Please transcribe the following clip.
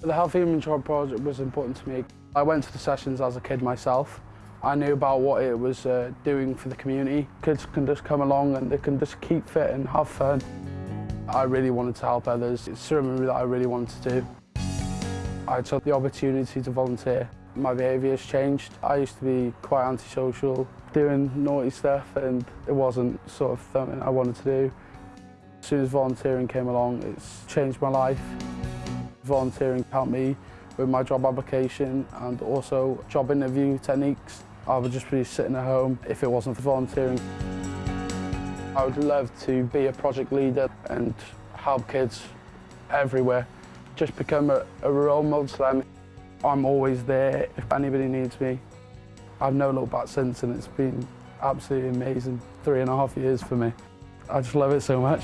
The Healthy Trial project was important to me. I went to the sessions as a kid myself. I knew about what it was uh, doing for the community. Kids can just come along and they can just keep fit and have fun. I really wanted to help others. It's something that I really wanted to do. I took the opportunity to volunteer. My behaviour has changed. I used to be quite antisocial, doing naughty stuff, and it wasn't sort of something I wanted to do. As soon as volunteering came along, it's changed my life. Volunteering helped me with my job application and also job interview techniques. I would just be sitting at home if it wasn't for volunteering. I would love to be a project leader and help kids everywhere. Just become a, a role model to them. I'm always there if anybody needs me. I've no look back since and it's been absolutely amazing. Three and a half years for me. I just love it so much.